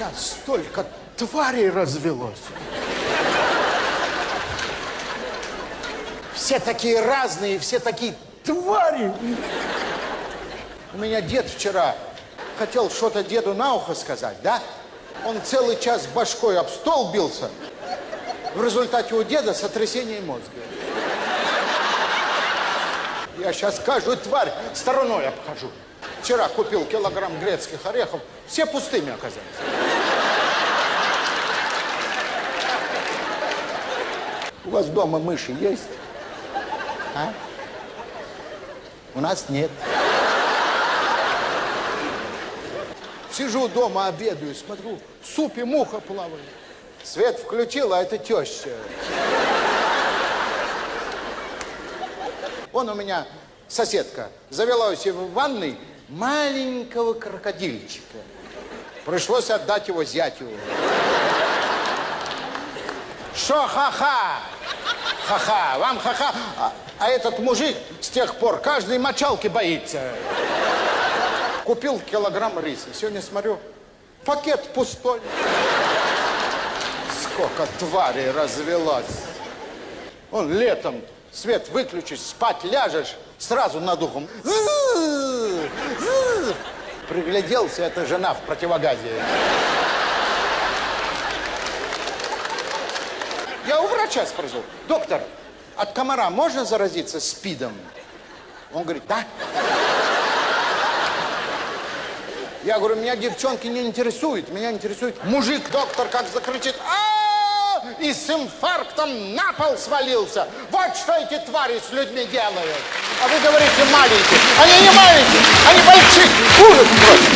Сейчас столько тварей развелось. Все такие разные, все такие твари. У меня дед вчера хотел что-то деду на ухо сказать, да? Он целый час башкой об стол бился. В результате у деда сотрясение мозга. Я сейчас каждую тварь стороной обхожу. Вчера купил килограмм грецких орехов, все пустыми оказались. У вас дома мыши есть? А? У нас нет. Сижу дома, обедаю, смотрю, в супе муха плавает. Свет включил, а это теща. Вон у меня соседка завела у себя в ванной маленького крокодильчика. Пришлось отдать его зятю. Шо ха-ха? Вам ха-ха. А, а этот мужик с тех пор каждой мочалки боится. Купил килограмм риса. Сегодня смотрю, пакет пустой. Сколько тварей развелось. Он летом свет выключишь, спать ляжешь, сразу над ухом. Пригляделся, это жена в противогазе. Я у врача спросил, доктор, от комара можно заразиться спидом? Он говорит, да. Я говорю, меня девчонки не интересуют, меня интересует мужик, доктор, как закричит, а и с инфарктом на пол свалился. Вот что эти твари с людьми делают. А вы говорите маленькие. Они не маленькие, они большие. Ужас просто.